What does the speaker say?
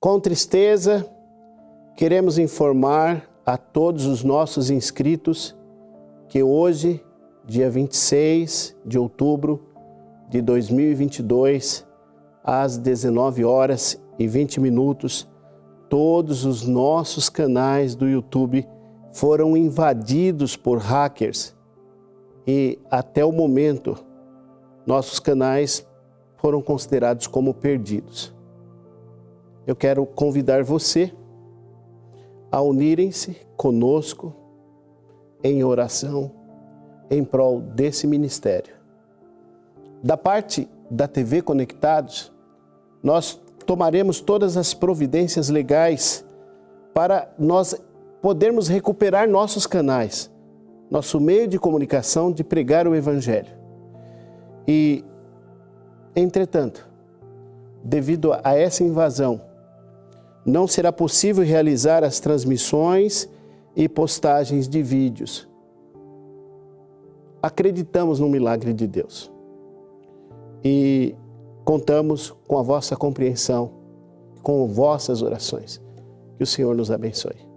Com tristeza, queremos informar a todos os nossos inscritos que hoje, dia 26 de outubro de 2022, às 19 horas e 20 minutos, todos os nossos canais do YouTube foram invadidos por hackers e até o momento nossos canais foram considerados como perdidos. Eu quero convidar você a unirem-se conosco em oração em prol desse ministério. Da parte da TV Conectados, nós tomaremos todas as providências legais para nós podermos recuperar nossos canais, nosso meio de comunicação de pregar o Evangelho. E, entretanto, devido a essa invasão, não será possível realizar as transmissões e postagens de vídeos. Acreditamos no milagre de Deus e contamos com a vossa compreensão, com vossas orações. Que o Senhor nos abençoe.